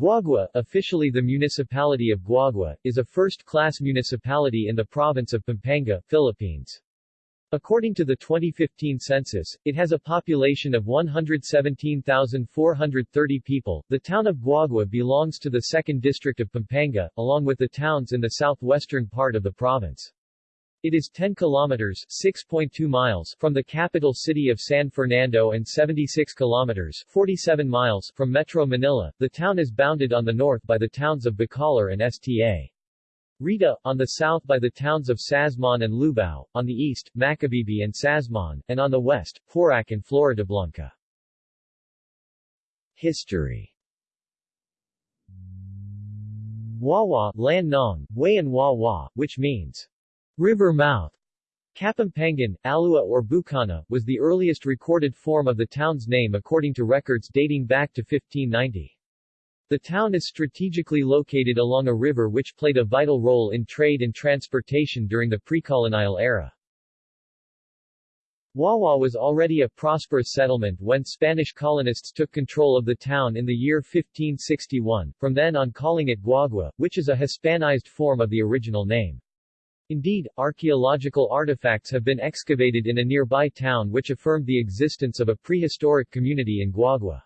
Guagua, officially the municipality of Guagua, is a first-class municipality in the province of Pampanga, Philippines. According to the 2015 census, it has a population of 117,430 people. The town of Guagua belongs to the 2nd District of Pampanga, along with the towns in the southwestern part of the province. It is 10 kilometers 6.2 miles from the capital city of San Fernando and 76 kilometers 47 miles from Metro Manila. The town is bounded on the north by the towns of Bacolor and Sta. Rita, on the south by the towns of Sasmuan and Lubao, on the east, Macabebe and Sasmuan, and on the west, Porac and Floridablanca. History Wawa, Lan Nong, Wayan Wawa, which means River mouth. Kapampangan, Alua or Bukana, was the earliest recorded form of the town's name according to records dating back to 1590. The town is strategically located along a river which played a vital role in trade and transportation during the pre-colonial era. Wawa was already a prosperous settlement when Spanish colonists took control of the town in the year 1561, from then on calling it Guagua, which is a Hispanized form of the original name. Indeed, archaeological artifacts have been excavated in a nearby town which affirmed the existence of a prehistoric community in Guagua.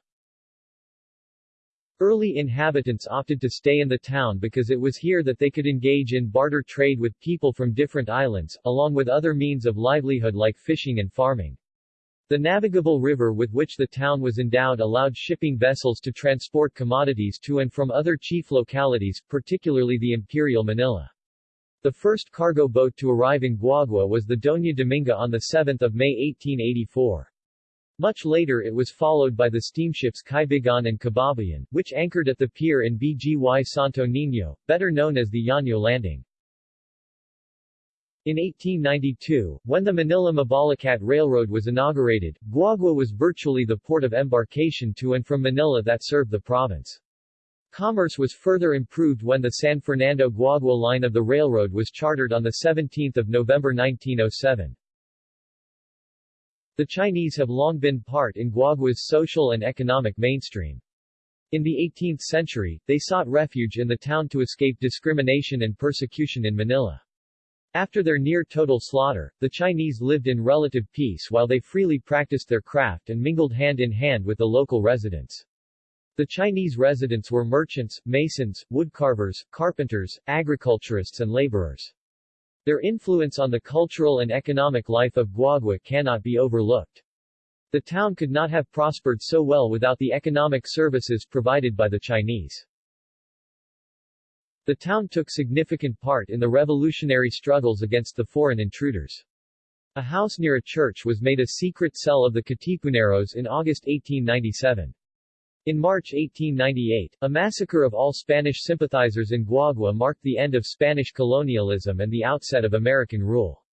Early inhabitants opted to stay in the town because it was here that they could engage in barter trade with people from different islands, along with other means of livelihood like fishing and farming. The navigable river with which the town was endowed allowed shipping vessels to transport commodities to and from other chief localities, particularly the Imperial Manila. The first cargo boat to arrive in Guagua was the Doña Dominga on 7 May 1884. Much later it was followed by the steamships Kaibigan and Kababayan, which anchored at the pier in BGY Santo Niño, better known as the Yaño Landing. In 1892, when the Manila-Mabalacat Railroad was inaugurated, Guagua was virtually the port of embarkation to and from Manila that served the province. Commerce was further improved when the San Fernando-Guagua line of the railroad was chartered on 17 November 1907. The Chinese have long been part in Guagua's social and economic mainstream. In the 18th century, they sought refuge in the town to escape discrimination and persecution in Manila. After their near-total slaughter, the Chinese lived in relative peace while they freely practiced their craft and mingled hand-in-hand with the local residents. The Chinese residents were merchants, masons, woodcarvers, carpenters, agriculturists and laborers. Their influence on the cultural and economic life of Guagua cannot be overlooked. The town could not have prospered so well without the economic services provided by the Chinese. The town took significant part in the revolutionary struggles against the foreign intruders. A house near a church was made a secret cell of the Katipuneros in August 1897. In March 1898, a massacre of all Spanish sympathizers in Guagua marked the end of Spanish colonialism and the outset of American rule.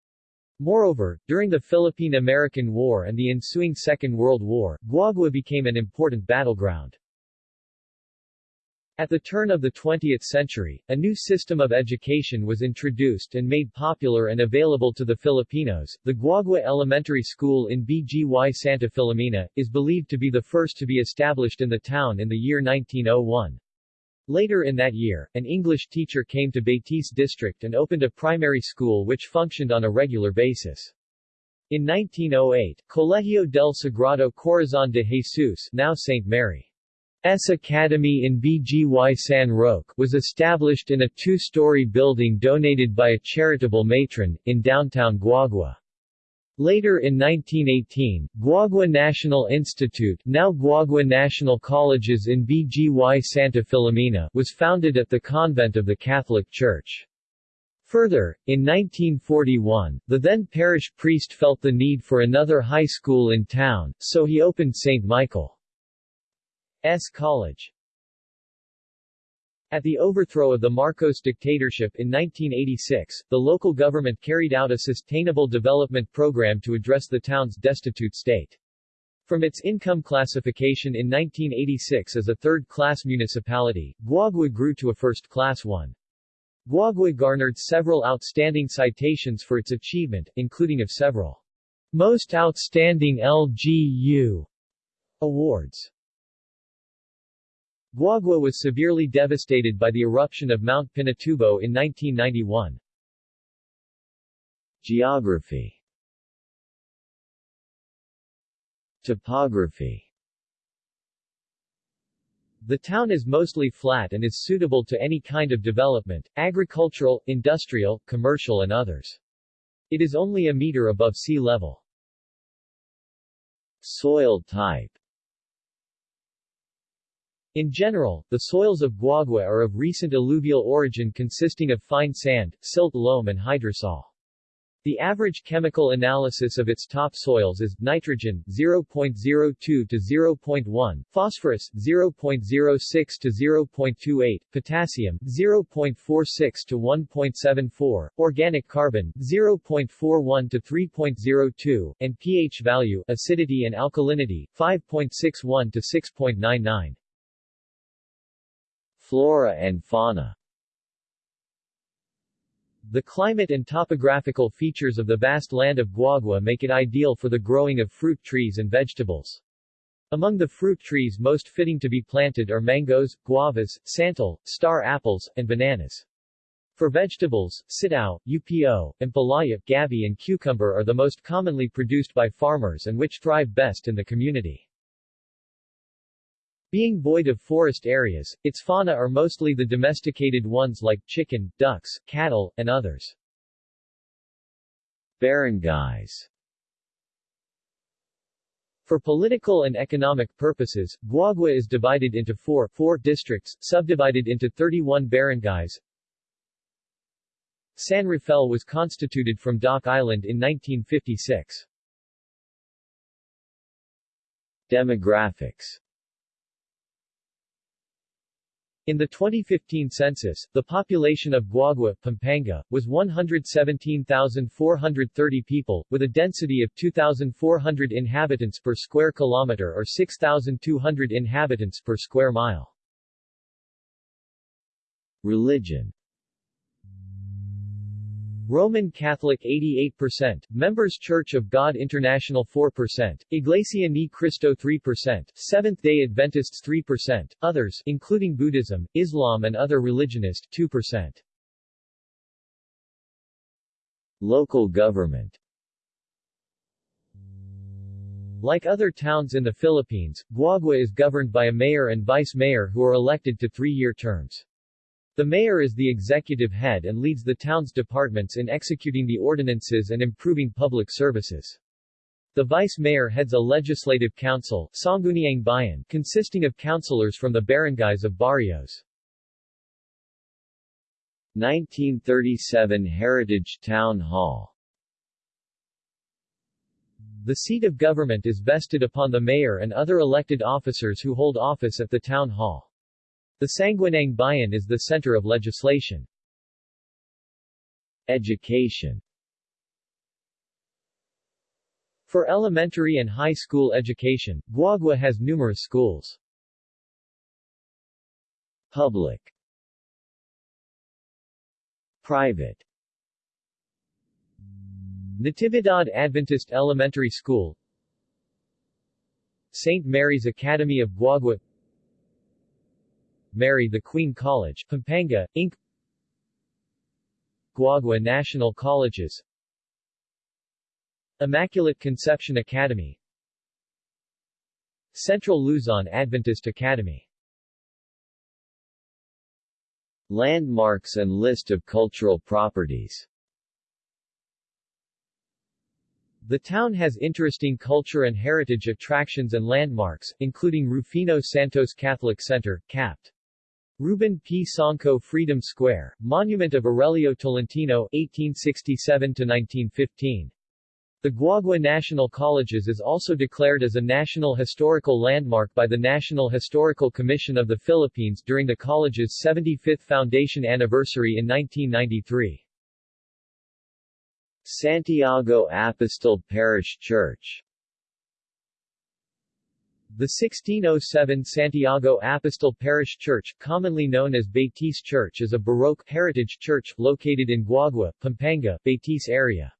Moreover, during the Philippine-American War and the ensuing Second World War, Guagua became an important battleground. At the turn of the 20th century, a new system of education was introduced and made popular and available to the Filipinos. The Guagua Elementary School in BGY Santa Filomena is believed to be the first to be established in the town in the year 1901. Later in that year, an English teacher came to Betis district and opened a primary school which functioned on a regular basis. In 1908, Colegio del Sagrado Corazon de Jesus now St. Mary S Academy in BGY San Roque was established in a two-story building donated by a charitable matron, in downtown Guagua. Later in 1918, Guagua National Institute now Guagua National Colleges in BGY Santa Filomena was founded at the convent of the Catholic Church. Further, in 1941, the then parish priest felt the need for another high school in town, so he opened St. Michael. S. College. At the overthrow of the Marcos dictatorship in 1986, the local government carried out a sustainable development program to address the town's destitute state. From its income classification in 1986 as a third-class municipality, Guagua grew to a first-class one. Guagua garnered several outstanding citations for its achievement, including of several Most Outstanding LGU awards. Guagua was severely devastated by the eruption of Mount Pinatubo in 1991. Geography Topography The town is mostly flat and is suitable to any kind of development, agricultural, industrial, commercial and others. It is only a meter above sea level. Soil type In general, the soils of Guagua are of recent alluvial origin consisting of fine sand, silt loam and hydrosol. The average chemical analysis of its topsoils is nitrogen 0.02 to 0.1, phosphorus 0.06 to 0.28, potassium 0.46 to 1.74, organic carbon 0.41 to 3.02, and pH value acidity and alkalinity 5.61 to 6.99. Flora and fauna the climate and topographical features of the vast land of Guagua make it ideal for the growing of fruit trees and vegetables. Among the fruit trees most fitting to be planted are mangoes, guavas, santol, star apples, and bananas. For vegetables, sitao, upo, and palaya, gabi and cucumber are the most commonly produced by farmers and which thrive best in the community. Being void of forest areas, its fauna are mostly the domesticated ones like chicken, ducks, cattle, and others. Barangays For political and economic purposes, Guagua is divided into four, four districts, subdivided into 31 barangays. San Rafael was constituted from Dock Island in 1956. Demographics in the 2015 census, the population of Guagua, Pampanga, was 117,430 people, with a density of 2,400 inhabitants per square kilometer or 6,200 inhabitants per square mile. Religion Roman Catholic 88%, Members Church of God International 4%, Iglesia Ni Cristo 3%, Seventh-day Adventists 3%, others including Buddhism, Islam and other religionist 2%. Local government Like other towns in the Philippines, Guagua is governed by a mayor and vice-mayor who are elected to three-year terms. The mayor is the executive head and leads the town's departments in executing the ordinances and improving public services. The vice-mayor heads a legislative council Sangguniang Bayan, consisting of councilors from the barangays of barrios. 1937 Heritage Town Hall The seat of government is vested upon the mayor and other elected officers who hold office at the town hall. The Sangguniang Bayan is the center of legislation. Education For elementary and high school education, Guagua has numerous schools. Public Private Natividad Adventist Elementary School St. Mary's Academy of Guagua Mary the Queen College, Pampanga, Inc. Guagua National Colleges Immaculate Conception Academy Central Luzon Adventist Academy Landmarks and list of cultural properties The town has interesting culture and heritage attractions and landmarks, including Rufino Santos Catholic Center, Capt. Ruben P. Songco Freedom Square, Monument of Aurelio Tolentino 1867-1915. The Guagua National Colleges is also declared as a National Historical Landmark by the National Historical Commission of the Philippines during the college's 75th foundation anniversary in 1993. Santiago Apostol Parish Church the 1607 Santiago Apostol Parish Church, commonly known as Betis Church is a Baroque heritage church, located in Guagua, Pampanga, Betis area.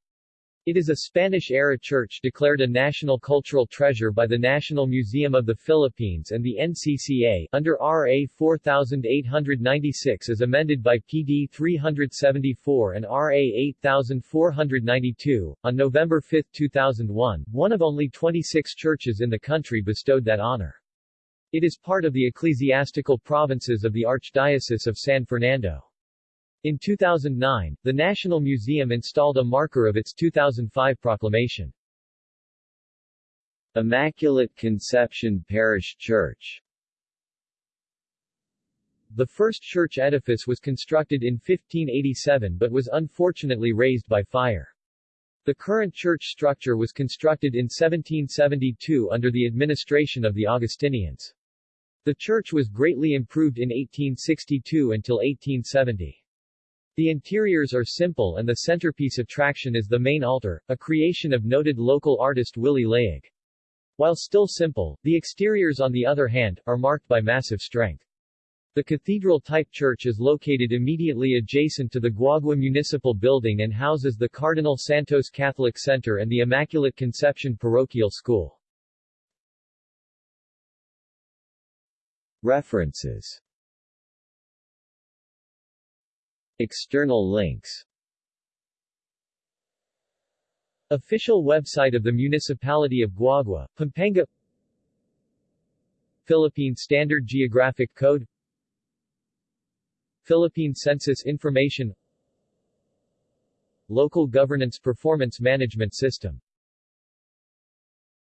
It is a Spanish-era church declared a National Cultural Treasure by the National Museum of the Philippines and the NCCA under RA 4896 as amended by PD 374 and RA 8492. On November 5, 2001, one of only 26 churches in the country bestowed that honor. It is part of the ecclesiastical provinces of the Archdiocese of San Fernando. In 2009, the National Museum installed a marker of its 2005 proclamation. Immaculate Conception Parish Church The first church edifice was constructed in 1587 but was unfortunately razed by fire. The current church structure was constructed in 1772 under the administration of the Augustinians. The church was greatly improved in 1862 until 1870. The interiors are simple and the centerpiece attraction is the main altar, a creation of noted local artist Willie Layug. While still simple, the exteriors on the other hand, are marked by massive strength. The cathedral-type church is located immediately adjacent to the Guagua Municipal Building and houses the Cardinal Santos Catholic Center and the Immaculate Conception Parochial School. References External links. Official website of the Municipality of Guagua, Pampanga. Philippine Standard Geographic Code. Philippine Census Information. Local Governance Performance Management System